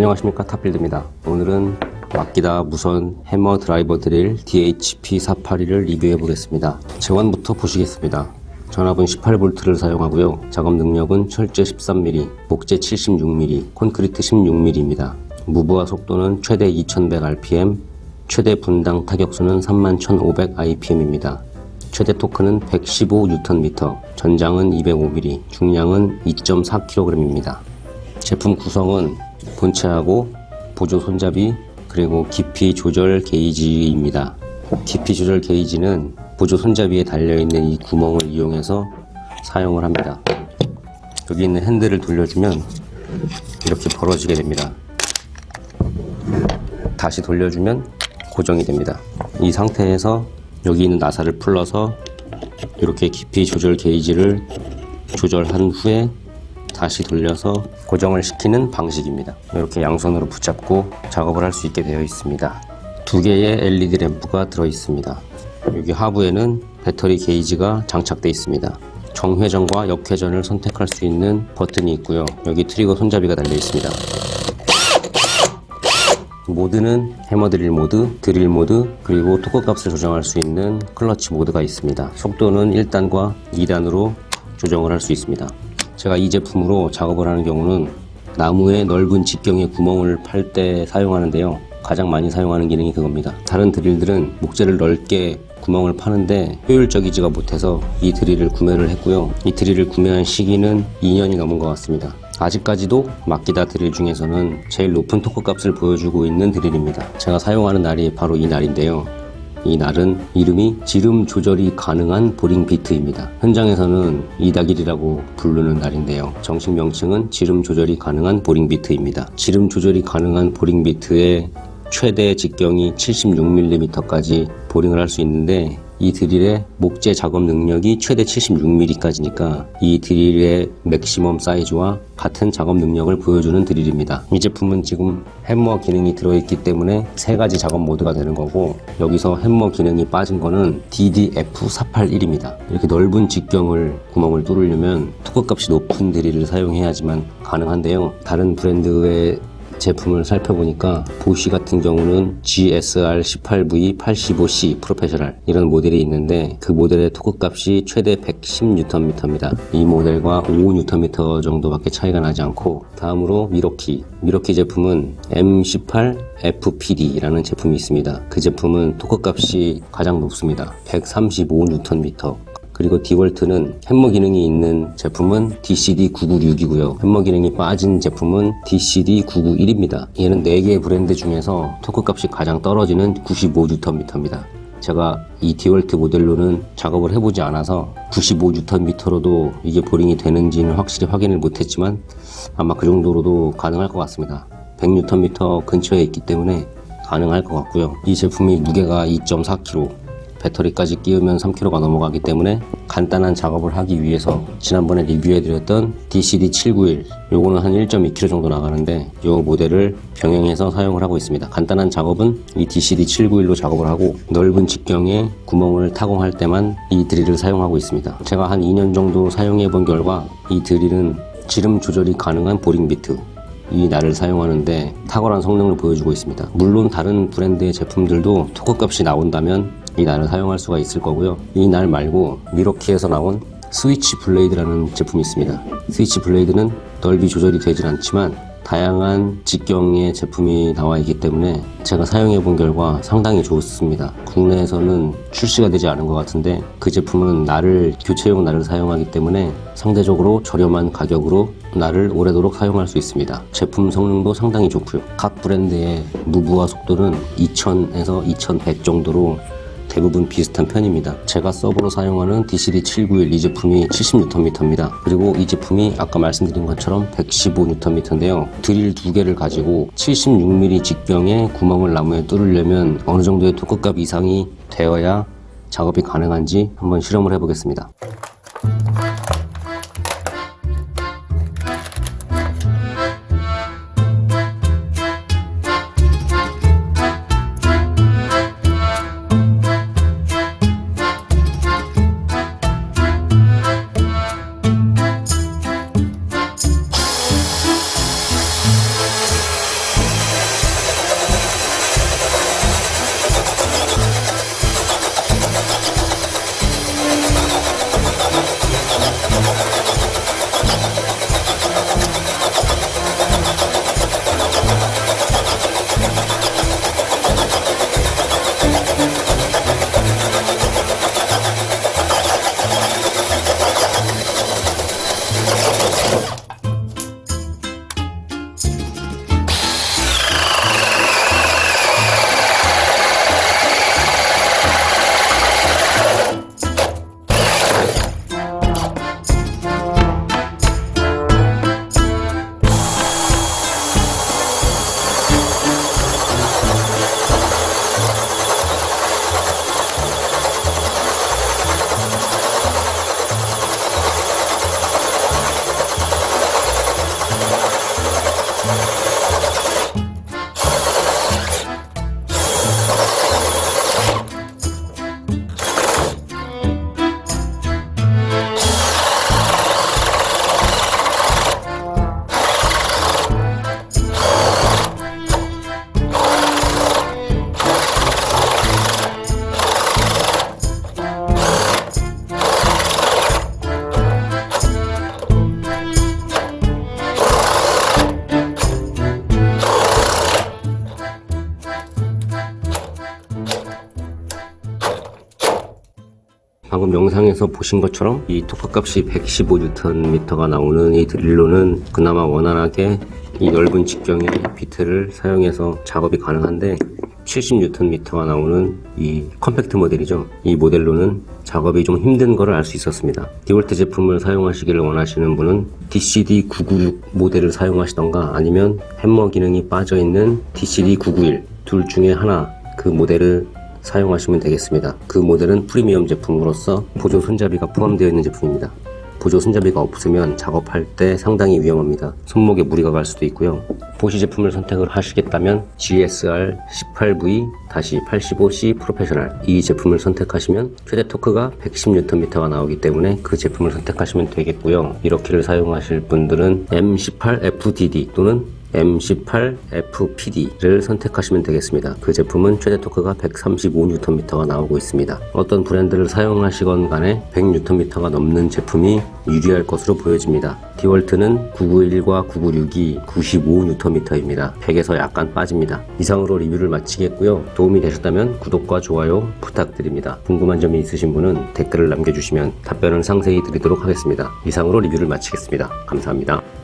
안녕하십니까 탑빌드입니다. 오늘은 맡기다 무선 해머 드라이버 드릴 DHP482를 리뷰해 보겠습니다. 재원부터 보시겠습니다. 전압은 18V를 사용하고요. 작업 능력은 철제 13mm, 목재 76mm, 콘크리트 16mm입니다. 무브화 속도는 최대 2100rpm, 최대 분당 타격수는 31,500 rpm입니다. 최대 토크는 115Nm, 전장은 205mm, 중량은 2.4kg입니다. 제품 구성은 본체하고 보조 손잡이 그리고 깊이 조절 게이지입니다. 깊이 조절 게이지는 보조 손잡이에 달려있는 이 구멍을 이용해서 사용을 합니다. 여기 있는 핸들을 돌려주면 이렇게 벌어지게 됩니다. 다시 돌려주면 고정이 됩니다. 이 상태에서 여기 있는 나사를 풀러서 이렇게 깊이 조절 게이지를 조절한 후에 다시 돌려서 고정을 시키는 방식입니다. 이렇게 양손으로 붙잡고 작업을 할 수 있게 되어 있습니다. 두 개의 LED 램프가 들어 있습니다. 여기 하부에는 배터리 게이지가 장착되어 있습니다. 정회전과 역회전을 선택할 수 있는 버튼이 있고요. 여기 트리거 손잡이가 달려 있습니다. 모드는 해머 드릴 모드, 드릴 모드, 그리고 토크 값을 조정할 수 있는 클러치 모드가 있습니다. 속도는 1단과 2단으로 조정을 할 수 있습니다. 제가 이 제품으로 작업을 하는 경우는 나무의 넓은 직경에 구멍을 팔 때 사용하는데요. 가장 많이 사용하는 기능이 그겁니다. 다른 드릴들은 목재를 넓게 구멍을 파는데 효율적이지가 못해서 이 드릴을 구매를 했고요. 이 드릴을 구매한 시기는 2년이 넘은 것 같습니다. 아직까지도 맡기다 드릴 중에서는 제일 높은 토크 값을 보여주고 있는 드릴입니다 제가 사용하는 날이 바로 이 날인데요 이 날은 이름이 지름 조절이 가능한 보링 비트입니다. 현장에서는 이다길이라고 부르는 날인데요. 정식 명칭은 지름 조절이 가능한 보링 비트입니다. 지름 조절이 가능한 보링 비트의 최대 직경이 76mm까지 보링을 할 수 있는데 이 드릴의 목재 작업 능력이 최대 76mm까지니까 이 드릴의 맥시멈 사이즈와 같은 작업 능력을 보여주는 드릴입니다. 이 제품은 지금 햄머 기능이 들어있기 때문에 세 가지 작업 모드가 되는 거고 여기서 햄머 기능이 빠진 거는 DDF481입니다. 이렇게 넓은 직경을 구멍을 뚫으려면 토크 값이 높은 드릴을 사용해야지만 가능한데요. 다른 브랜드의 제품을 살펴보니까 보쉬 같은 경우는 GSR18V85C 프로페셔널 이런 모델이 있는데 그 모델의 토크 값이 최대 110Nm입니다. 이 모델과 5Nm 정도밖에 차이가 나지 않고 다음으로 밀워키 밀워키 제품은 M18FPD라는 제품이 있습니다. 그 제품은 토크 값이 가장 높습니다. 135Nm 그리고 디월트는 햄머 기능이 있는 제품은 DCD996이고요. 햄머 기능이 빠진 제품은 DCD991입니다. 얘는 4개의 브랜드 중에서 토크 값이 가장 떨어지는 95Nm입니다. 제가 이 디월트 모델로는 작업을 해보지 않아서 95Nm로도 이게 보링이 되는지는 확실히 확인을 못했지만 아마 그 정도로도 가능할 것 같습니다. 100Nm 근처에 있기 때문에 가능할 것 같고요. 이 제품이 무게가 2.4kg 배터리까지 끼우면 3kg가 넘어가기 때문에 간단한 작업을 하기 위해서 지난번에 리뷰해드렸던 DCD791 요거는 한 1.2kg 정도 나가는데 이 모델을 병행해서 사용을 하고 있습니다. 간단한 작업은 이 DCD791로 작업을 하고 넓은 직경에 구멍을 타공할 때만 이 드릴을 사용하고 있습니다. 제가 한 2년 정도 사용해 본 결과 이 드릴은 지름 조절이 가능한 보링 비트 이 날을 사용하는데 탁월한 성능을 보여주고 있습니다. 물론 다른 브랜드의 제품들도 토크 값이 나온다면 이 날을 사용할 수가 있을 거고요. 이 날 말고 밀워키에서 나온 Switchblade라는 제품이 있습니다. Switchblade는 넓이 조절이 되질 않지만 다양한 직경의 제품이 나와 있기 때문에 제가 사용해 본 결과 상당히 좋습니다. 국내에서는 출시가 되지 않은 것 같은데 그 제품은 날을 교체용 날을 사용하기 때문에 상대적으로 저렴한 가격으로 날을 오래도록 사용할 수 있습니다. 제품 성능도 상당히 좋고요. 각 브랜드의 무부하 속도는 2000에서 2100 정도로 대부분 비슷한 편입니다. 제가 서버로 사용하는 DCD791 이 제품이 70Nm입니다. 그리고 이 제품이 아까 말씀드린 것처럼 115Nm인데요. 드릴 두 개를 가지고 76mm 직경에 구멍을 나무에 뚫으려면 어느 정도의 토크값 이상이 되어야 작업이 가능한지 한번 실험을 해보겠습니다 방금 영상에서 보신 것처럼 이 토크값이 115Nm가 나오는 이 드릴로는 그나마 원활하게 이 넓은 직경의 비트를 사용해서 작업이 가능한데 70Nm가 나오는 이 컴팩트 모델이죠. 이 모델로는 작업이 좀 힘든 거를 알수 있었습니다. DeWalt 제품을 사용하시기를 원하시는 분은 DCD996 모델을 사용하시던가 아니면 햄머 기능이 빠져있는 DCD991 둘 중에 하나 그 모델을 사용하시면 되겠습니다. 그 모델은 프리미엄 제품으로서 보조 손잡이가 포함되어 있는 제품입니다. 보조 손잡이가 없으면 작업할 때 상당히 위험합니다. 손목에 무리가 갈 수도 있고요. 보시 제품을 선택을 하시겠다면 GSR 18V-85C 프로페셔널 이 제품을 선택하시면 최대 토크가 110Nm가 나오기 때문에 그 제품을 선택하시면 되겠고요. 이렇게를 사용하실 분들은 M18FDD 또는 M18FPD를 선택하시면 되겠습니다. 그 제품은 최대 토크가 135Nm가 나오고 있습니다. 어떤 브랜드를 사용하시건 간에 100Nm가 넘는 제품이 유리할 것으로 보여집니다. 디월트는 991과 996이 95Nm입니다. 100에서 약간 빠집니다. 이상으로 리뷰를 마치겠고요. 도움이 되셨다면 구독과 좋아요 부탁드립니다. 궁금한 점이 있으신 분은 댓글을 남겨주시면 답변을 상세히 드리도록 하겠습니다. 이상으로 리뷰를 마치겠습니다. 감사합니다.